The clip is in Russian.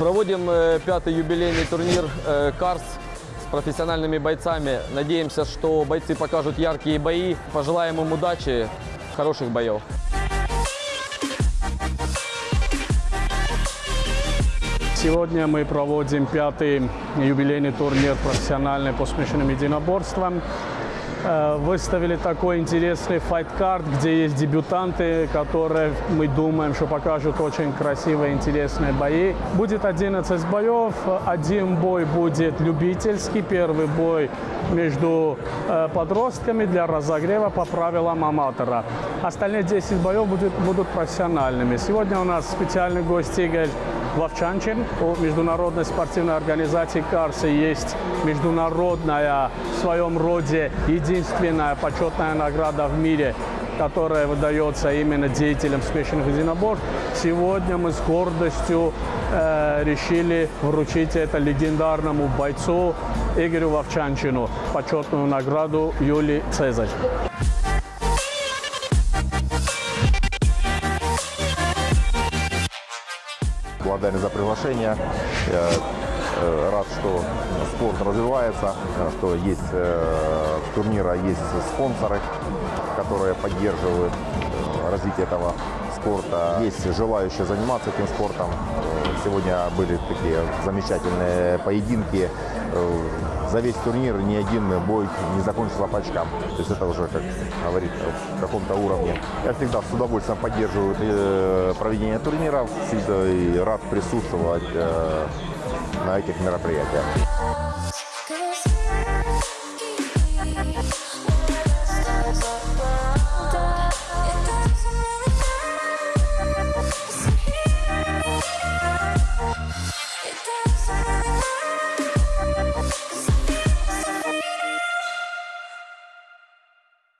Проводим э, пятый юбилейный турнир э, «Карс» с профессиональными бойцами. Надеемся, что бойцы покажут яркие бои. Пожелаем им удачи, хороших боев. Сегодня мы проводим пятый юбилейный турнир профессиональный по смешанным единоборствам. Э, Выставили такой интересный файт-карт, где есть дебютанты, которые мы думаем, что покажут очень красивые, интересные бои. Будет 11 боев. Один бой будет любительский, первый бой между э, подростками для разогрева по правилам аматора. Остальные 10 боев будут, будут профессиональными. Сегодня у нас специальный гость Игорь Вовчанчин. У международной спортивной организации «Карсы» есть международная в своем роде единственная почетная награда в мире, которая выдается именно деятелям смешанных единоборств. Сегодня мы с гордостью э, решили вручить это легендарному бойцу Игорю Вовчанчину почетную награду Юлии Цезарь. Благодарен за приглашение. Э, рад, что спорт развивается, э, что есть э, турнира, есть спонсоры, которые поддерживают развитие этого спорта. Есть желающие заниматься этим спортом. Сегодня были такие замечательные поединки. За весь турнир ни один бой не закончился по очкам. То есть это уже, как говорит, в каком-то уровне. Я всегда с удовольствием поддерживаю проведение турниров. Всегда и рад присутствовать на этих мероприятиях.